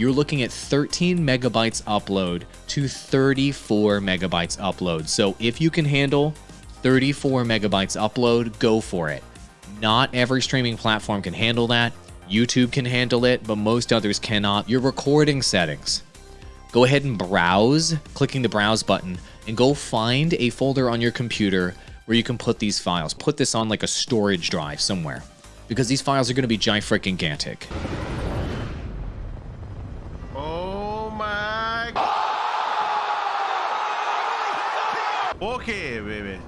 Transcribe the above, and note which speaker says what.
Speaker 1: you're looking at 13 megabytes upload to 34 megabytes upload. So if you can handle 34 megabytes upload, go for it. Not every streaming platform can handle that. YouTube can handle it, but most others cannot. Your recording settings. Go ahead and browse, clicking the browse button, and go find a folder on your computer where you can put these files. Put this on like a storage drive somewhere because these files are going to be gigantic.
Speaker 2: Okay, baby.